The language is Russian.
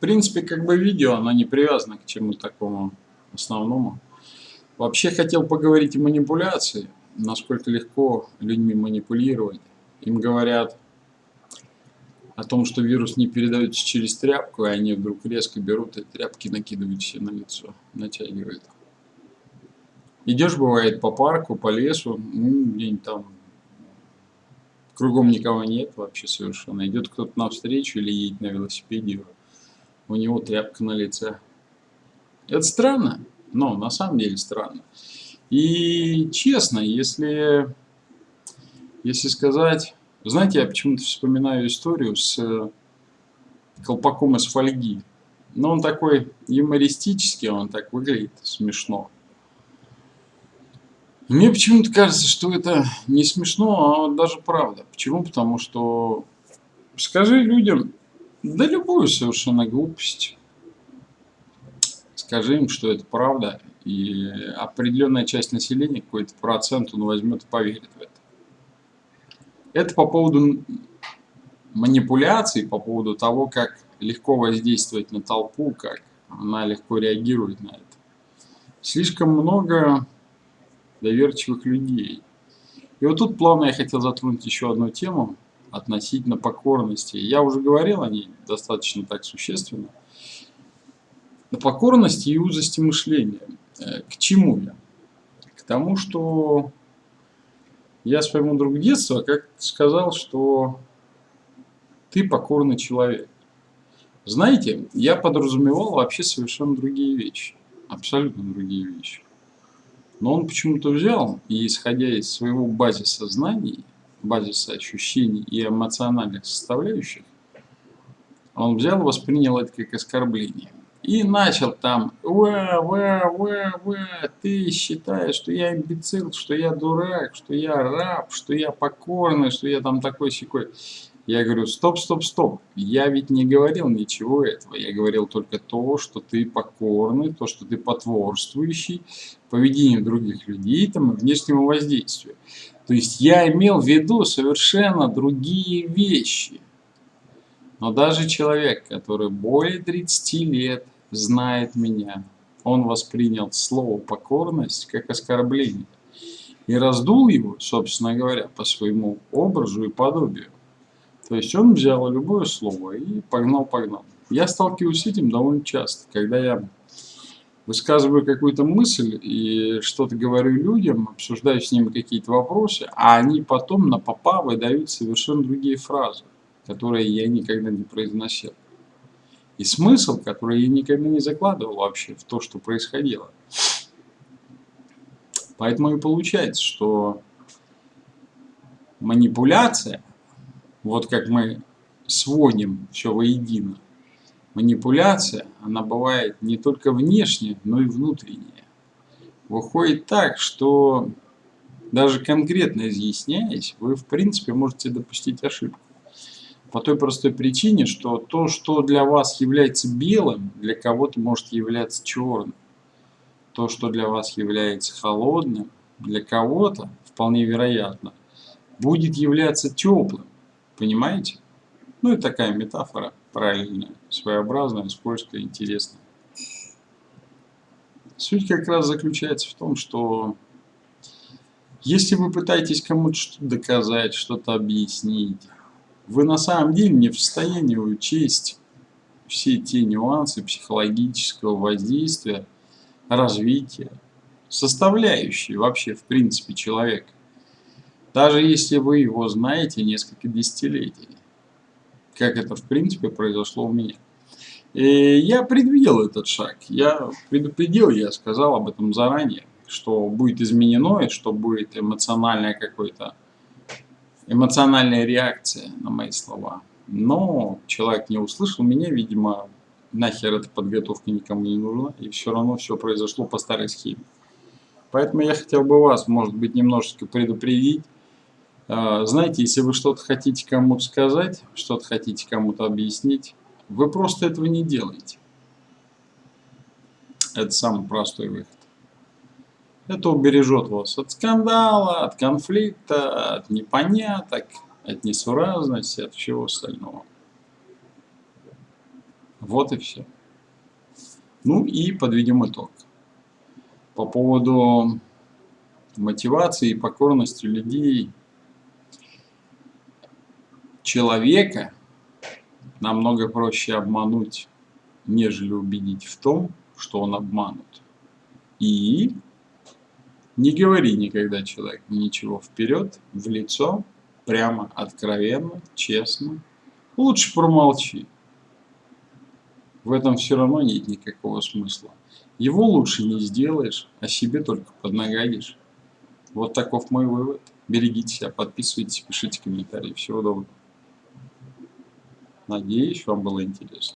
принципе, как бы видео, оно не привязано к чему-то такому основному. Вообще хотел поговорить о манипуляции, насколько легко людьми манипулировать. Им говорят о том, что вирус не передается через тряпку, и они вдруг резко берут и тряпки накидывают себе на лицо, натягивают. Идешь, бывает, по парку, по лесу, ну, где-нибудь там кругом никого нет вообще совершенно. Идет кто-то навстречу или едет на велосипеде, у него тряпка на лице. Это странно, но на самом деле странно. И честно, если, если сказать... Знаете, я почему-то вспоминаю историю с колпаком из фольги. Но он такой юмористический, он так выглядит смешно. Мне почему-то кажется, что это не смешно, а даже правда. Почему? Потому что скажи людям, да любую совершенно глупость, скажи им, что это правда, и определенная часть населения, какой-то процент, он возьмет и поверит в это. Это по поводу манипуляций, по поводу того, как легко воздействовать на толпу, как она легко реагирует на это. Слишком много доверчивых людей. И вот тут плавно я хотел затронуть еще одну тему относительно покорности. Я уже говорил о ней достаточно так существенно. На покорности и узости мышления. Э, к чему я? К тому, что я своему другу детства как сказал, что ты покорный человек. Знаете, я подразумевал вообще совершенно другие вещи. Абсолютно другие вещи. Но он почему-то взял и, исходя из своего базиса знаний, базиса ощущений и эмоциональных составляющих, он взял воспринял это как оскорбление. И начал там, ва, ва, ва, ва, ты считаешь, что я имбецил, что я дурак, что я раб, что я покорный, что я там такой секой. Я говорю, стоп, стоп, стоп, я ведь не говорил ничего этого, я говорил только то, что ты покорный, то, что ты потворствующий поведению других людей там, и внешнему воздействию. То есть я имел в виду совершенно другие вещи. Но даже человек, который более 30 лет знает меня, он воспринял слово покорность как оскорбление и раздул его, собственно говоря, по своему образу и подобию. То есть он взял любое слово и погнал-погнал. Я сталкиваюсь с этим довольно часто, когда я высказываю какую-то мысль и что-то говорю людям, обсуждаю с ними какие-то вопросы, а они потом на попа выдают совершенно другие фразы, которые я никогда не произносил. И смысл, который я никогда не закладывал вообще в то, что происходило. Поэтому и получается, что манипуляция, вот как мы сводим все воедино, манипуляция, она бывает не только внешняя, но и внутренняя. Выходит так, что даже конкретно изъясняясь, вы в принципе можете допустить ошибку. По той простой причине, что то, что для вас является белым, для кого-то может являться черным. То, что для вас является холодным, для кого-то, вполне вероятно, будет являться теплым. Понимаете? Ну и такая метафора параллельная, своеобразная, скользкая, интересная. Суть как раз заключается в том, что если вы пытаетесь кому-то что-то доказать, что-то объяснить, вы на самом деле не в состоянии учесть все те нюансы психологического воздействия, развития, составляющие вообще в принципе человека. Даже если вы его знаете несколько десятилетий как это в принципе произошло у меня. И я предвидел этот шаг, я предупредил, я сказал об этом заранее, что будет изменено и что будет эмоциональная какой-то эмоциональная реакция на мои слова. Но человек не услышал меня, видимо, нахер эта подготовка никому не нужна, и все равно все произошло по старой схеме. Поэтому я хотел бы вас, может быть, немножечко предупредить, знаете, если вы что-то хотите кому-то сказать, что-то хотите кому-то объяснить, вы просто этого не делаете. Это самый простой выход. Это убережет вас от скандала, от конфликта, от непоняток, от несуразности, от всего остального. Вот и все. Ну и подведем итог. По поводу мотивации и покорности людей человека намного проще обмануть, нежели убедить в том, что он обманут. И не говори никогда человеку ничего вперед, в лицо, прямо, откровенно, честно. Лучше промолчи. В этом все равно нет никакого смысла. Его лучше не сделаешь, а себе только поднагадишь. Вот таков мой вывод. Берегите себя, подписывайтесь, пишите комментарии. Всего доброго. Надеюсь, вам было интересно.